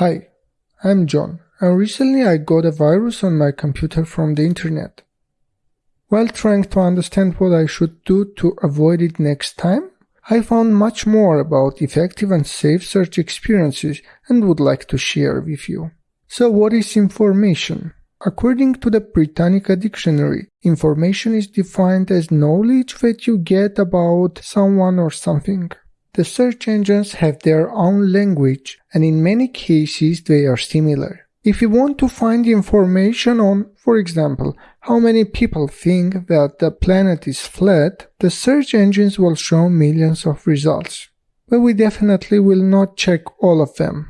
Hi, I'm John, and recently I got a virus on my computer from the internet. While trying to understand what I should do to avoid it next time, I found much more about effective and safe search experiences and would like to share with you. So what is information? According to the Britannica Dictionary, information is defined as knowledge that you get about someone or something. The search engines have their own language and in many cases they are similar. If you want to find information on, for example, how many people think that the planet is flat, the search engines will show millions of results. But we definitely will not check all of them.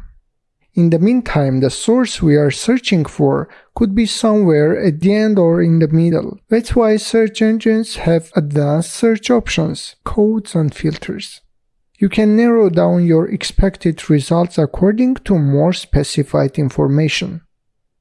In the meantime, the source we are searching for could be somewhere at the end or in the middle. That's why search engines have advanced search options, codes and filters. You can narrow down your expected results according to more specified information.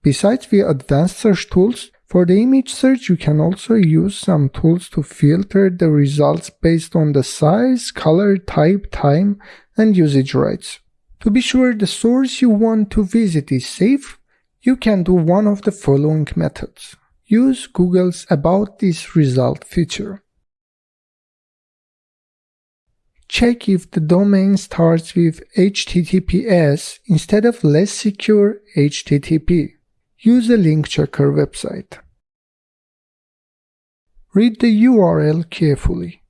Besides the advanced search tools, for the image search you can also use some tools to filter the results based on the size, color, type, time, and usage rights. To be sure the source you want to visit is safe, you can do one of the following methods. Use Google's About This Result feature. Check if the domain starts with HTTPS instead of less secure HTTP. Use the link checker website. Read the URL carefully.